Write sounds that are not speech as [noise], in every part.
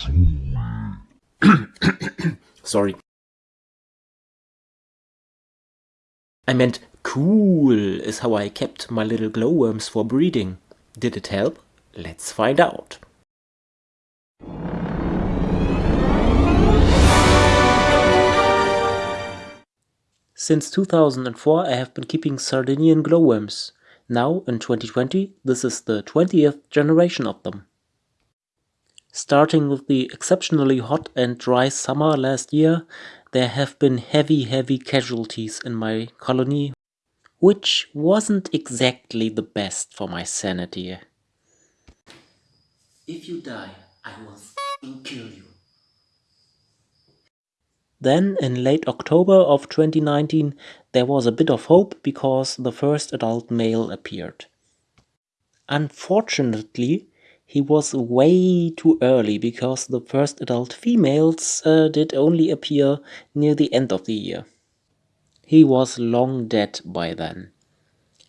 [coughs] Sorry. I meant cool is how I kept my little glowworms for breeding. Did it help? Let's find out. Since 2004 I have been keeping Sardinian glowworms. Now, in 2020, this is the 20th generation of them. Starting with the exceptionally hot and dry summer last year, there have been heavy heavy casualties in my colony, which wasn't exactly the best for my sanity. If you die, I will kill you. Then, in late October of 2019, there was a bit of hope because the first adult male appeared. Unfortunately, he was way too early because the first adult females uh, did only appear near the end of the year. He was long dead by then,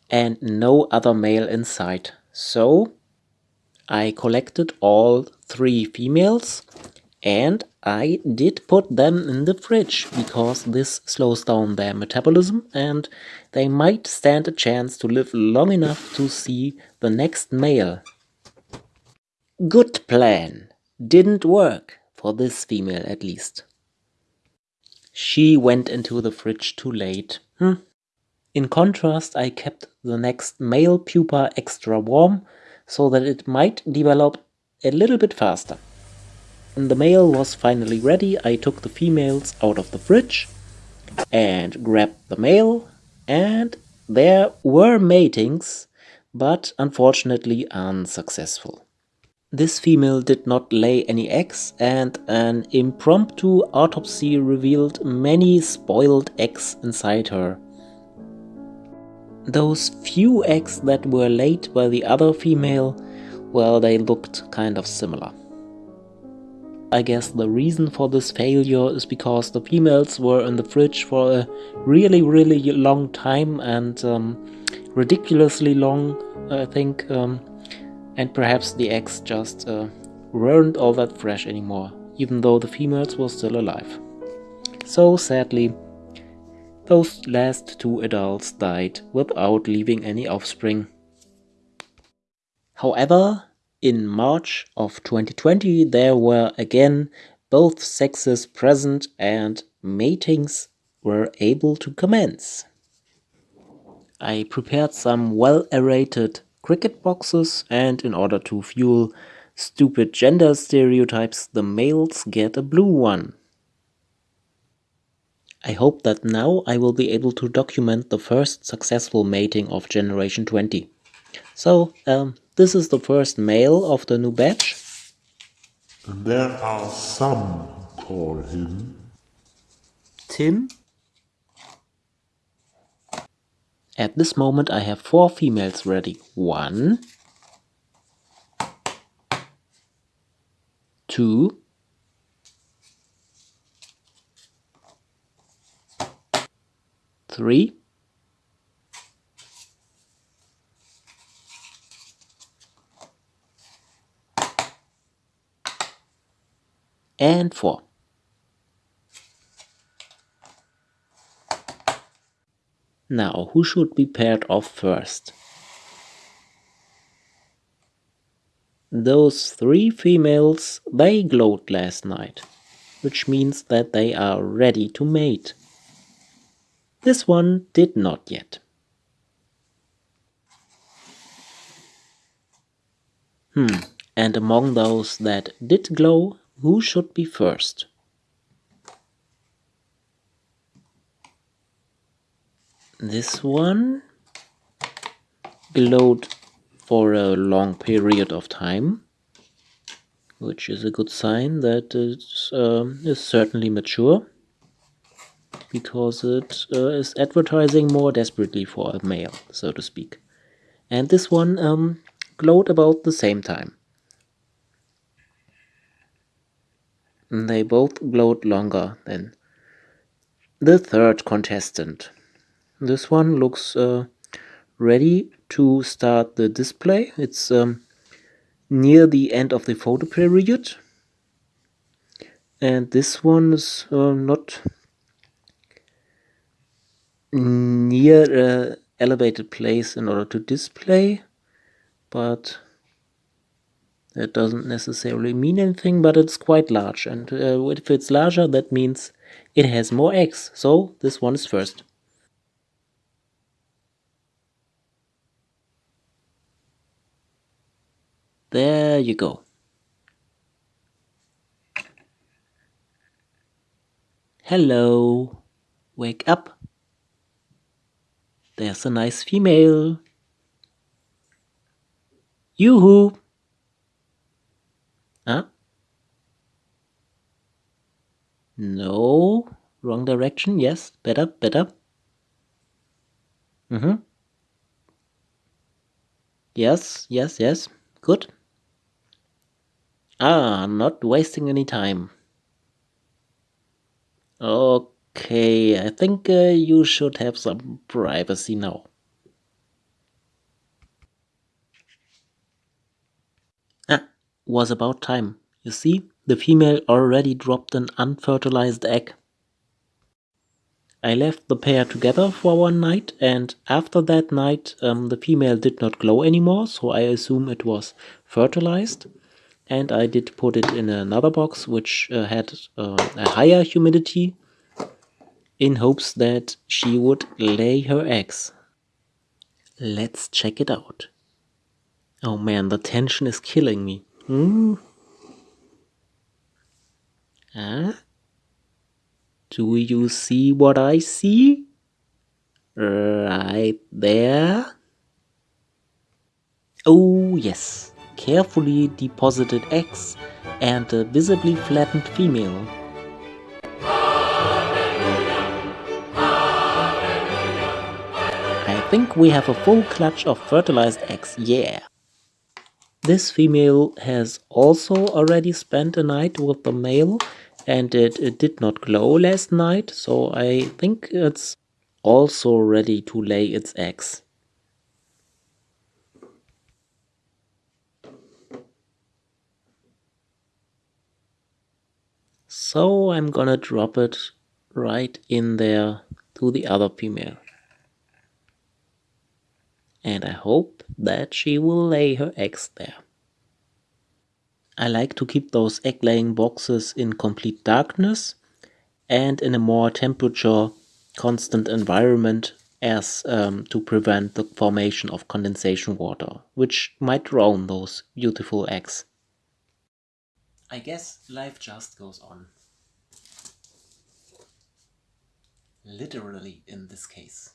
and no other male in sight, so I collected all three females and I did put them in the fridge because this slows down their metabolism and they might stand a chance to live long enough to see the next male. Good plan. Didn't work, for this female at least. She went into the fridge too late. Hm. In contrast, I kept the next male pupa extra warm so that it might develop a little bit faster. When the male was finally ready, I took the females out of the fridge and grabbed the male and there were matings, but unfortunately unsuccessful. This female did not lay any eggs and an impromptu autopsy revealed many spoiled eggs inside her. Those few eggs that were laid by the other female, well, they looked kind of similar. I guess the reason for this failure is because the females were in the fridge for a really really long time and um, ridiculously long I think um, and perhaps the eggs just uh, weren't all that fresh anymore even though the females were still alive. So sadly those last two adults died without leaving any offspring. However, in March of 2020 there were again both sexes present and matings were able to commence. I prepared some well-aerated cricket boxes and in order to fuel stupid gender stereotypes the males get a blue one. I hope that now I will be able to document the first successful mating of generation 20. So, um, this is the first male of the new batch. And there are some call him Tim. At this moment I have four females ready. One, two, three, and 4. Now, who should be paired off first? Those three females, they glowed last night, which means that they are ready to mate. This one did not yet. Hmm, and among those that did glow, who should be first? This one glowed for a long period of time, which is a good sign that it uh, is certainly mature, because it uh, is advertising more desperately for a male, so to speak. And this one um, glowed about the same time. They both glowed longer than the third contestant. This one looks uh, ready to start the display. It's um, near the end of the photo period. and this one is uh, not near a elevated place in order to display but that doesn't necessarily mean anything but it's quite large and uh, if it's larger that means it has more eggs so this one is first there you go hello wake up there's a nice female. Yoo-hoo! Huh? No. Wrong direction. Yes. Better, better. Mm-hmm. Yes, yes, yes. Good. Ah, not wasting any time. Okay, I think uh, you should have some privacy now. Ah, was about time. You see, the female already dropped an unfertilized egg. I left the pair together for one night and after that night um, the female did not glow anymore, so I assume it was fertilized. And I did put it in another box which uh, had uh, a higher humidity in hopes that she would lay her eggs. Let's check it out. Oh man, the tension is killing me. Hmm? Huh? Do you see what I see? Right there. Oh yes, carefully deposited eggs and a visibly flattened female. I think we have a full clutch of fertilized eggs, yeah. This female has also already spent a night with the male and it, it did not glow last night, so I think it's also ready to lay its eggs. So I'm gonna drop it right in there to the other female and I hope that she will lay her eggs there. I like to keep those egg laying boxes in complete darkness and in a more temperature constant environment as um, to prevent the formation of condensation water, which might drown those beautiful eggs. I guess life just goes on. Literally in this case.